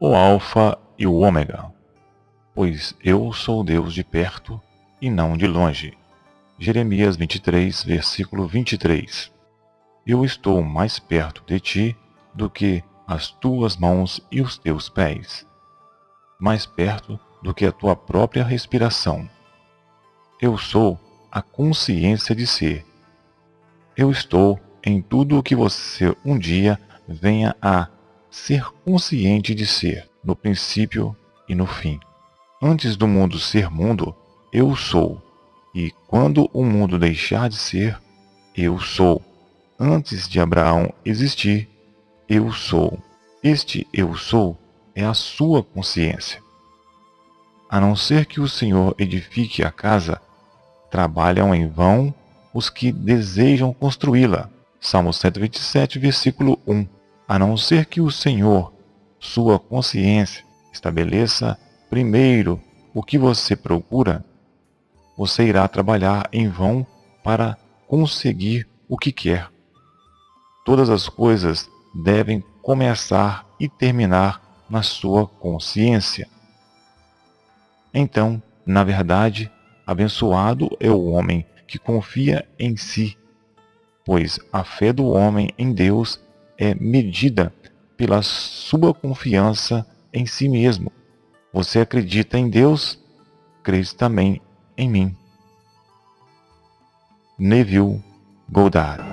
o Alfa e o Ômega, pois eu sou Deus de perto e não de longe. Jeremias 23, versículo 23. Eu estou mais perto de ti do que as tuas mãos e os teus pés, mais perto do que a tua própria respiração. Eu sou a consciência de ser. Eu estou em tudo o que você um dia venha a ser consciente de ser, no princípio e no fim. Antes do mundo ser mundo, eu sou. E quando o mundo deixar de ser, eu sou. Antes de Abraão existir, eu sou. Este eu sou é a sua consciência. A não ser que o Senhor edifique a casa, trabalham em vão os que desejam construí-la. Salmo 127, versículo 1. A não ser que o Senhor, sua consciência, estabeleça primeiro o que você procura, você irá trabalhar em vão para conseguir o que quer. Todas as coisas devem começar e terminar na sua consciência. Então, na verdade, abençoado é o homem que confia em si, pois a fé do homem em Deus é medida pela sua confiança em si mesmo. Você acredita em Deus? Crês também em mim. Neville Goddard